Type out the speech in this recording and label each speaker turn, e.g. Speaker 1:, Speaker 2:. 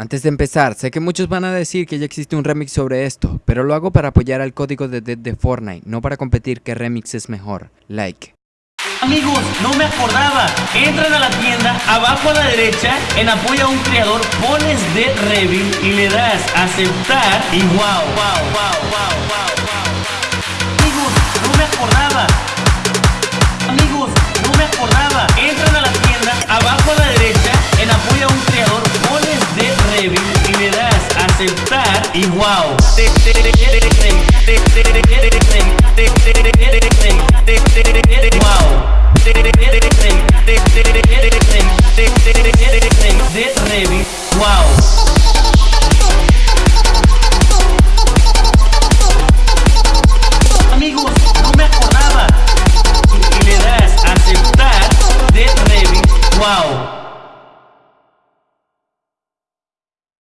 Speaker 1: Antes de empezar, sé que muchos van a decir que ya existe un remix sobre esto, pero lo hago para apoyar al código de Dead de Fortnite, no para competir qué remix es mejor. Like.
Speaker 2: Amigos, no me acordaba. Entran a la tienda, abajo a la derecha, en apoyo a un creador, pones de Revil y le das aceptar y wow, wow, wow, wow, y le das aceptar y wow. Wow. De Revit, wow.